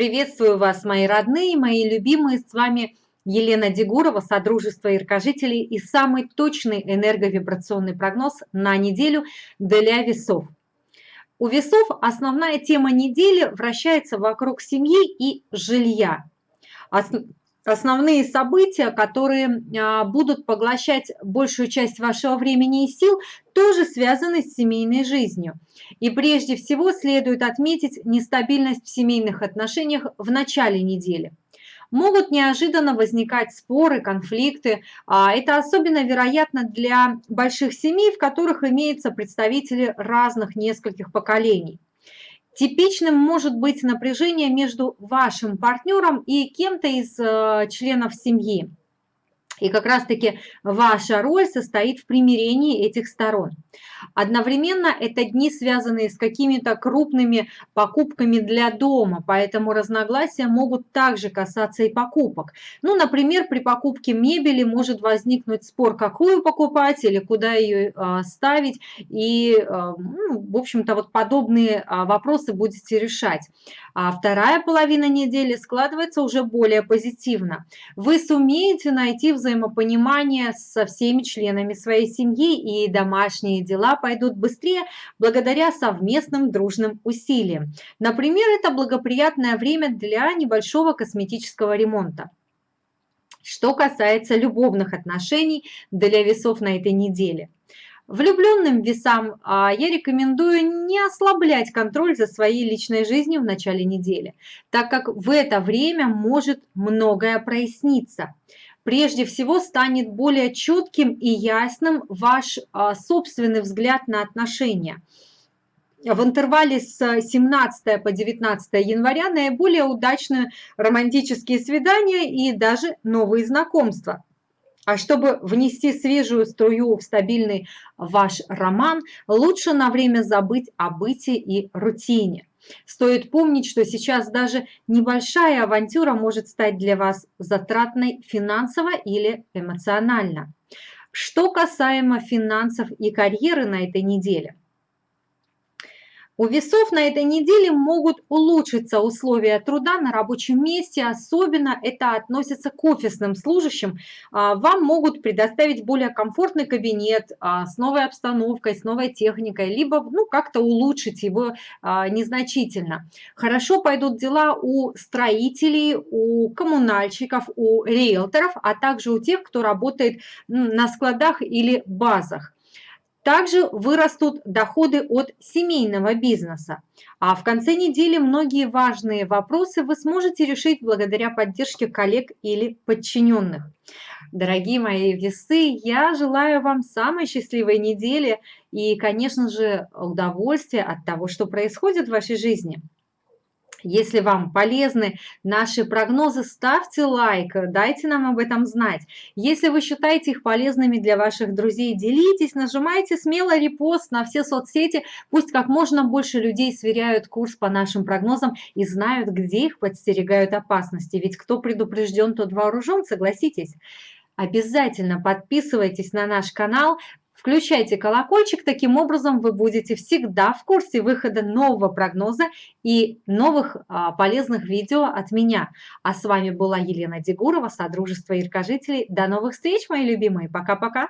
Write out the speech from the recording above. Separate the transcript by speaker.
Speaker 1: Приветствую вас, мои родные, мои любимые. С вами Елена Дегурова, Содружество Иркожителей и самый точный энерговибрационный прогноз на неделю для весов. У весов основная тема недели вращается вокруг семьи и жилья. Основные события, которые а, будут поглощать большую часть вашего времени и сил, тоже связаны с семейной жизнью. И прежде всего следует отметить нестабильность в семейных отношениях в начале недели. Могут неожиданно возникать споры, конфликты. А, это особенно вероятно для больших семей, в которых имеются представители разных нескольких поколений. Типичным может быть напряжение между вашим партнером и кем-то из э, членов семьи. И как раз-таки ваша роль состоит в примирении этих сторон. Одновременно это дни, связанные с какими-то крупными покупками для дома, поэтому разногласия могут также касаться и покупок. Ну, например, при покупке мебели может возникнуть спор, какую покупать или куда ее а, ставить. И, а, ну, в общем-то, вот подобные а, вопросы будете решать. А вторая половина недели складывается уже более позитивно. Вы сумеете найти взаимопонимание со всеми членами своей семьи, и домашние дела пойдут быстрее благодаря совместным дружным усилиям. Например, это благоприятное время для небольшого косметического ремонта. Что касается любовных отношений для весов на этой неделе – Влюбленным весам а, я рекомендую не ослаблять контроль за своей личной жизнью в начале недели, так как в это время может многое проясниться прежде всего станет более четким и ясным ваш а, собственный взгляд на отношения. В интервале с 17 по 19 января наиболее удачные романтические свидания и даже новые знакомства. А чтобы внести свежую струю в стабильный ваш роман, лучше на время забыть о быте и рутине. Стоит помнить, что сейчас даже небольшая авантюра может стать для вас затратной финансово или эмоционально. Что касаемо финансов и карьеры на этой неделе, у весов на этой неделе могут улучшиться условия труда на рабочем месте, особенно это относится к офисным служащим. А, вам могут предоставить более комфортный кабинет а, с новой обстановкой, с новой техникой, либо ну, как-то улучшить его а, незначительно. Хорошо пойдут дела у строителей, у коммунальщиков, у риэлторов, а также у тех, кто работает на складах или базах. Также вырастут доходы от семейного бизнеса. А в конце недели многие важные вопросы вы сможете решить благодаря поддержке коллег или подчиненных. Дорогие мои весы, я желаю вам самой счастливой недели и, конечно же, удовольствия от того, что происходит в вашей жизни. Если вам полезны наши прогнозы, ставьте лайк, дайте нам об этом знать. Если вы считаете их полезными для ваших друзей, делитесь, нажимайте смело репост на все соцсети. Пусть как можно больше людей сверяют курс по нашим прогнозам и знают, где их подстерегают опасности. Ведь кто предупрежден, тот вооружен, согласитесь. Обязательно подписывайтесь на наш канал, Включайте колокольчик, таким образом вы будете всегда в курсе выхода нового прогноза и новых а, полезных видео от меня. А с вами была Елена Дегурова, Содружество Иркожителей. До новых встреч, мои любимые. Пока-пока.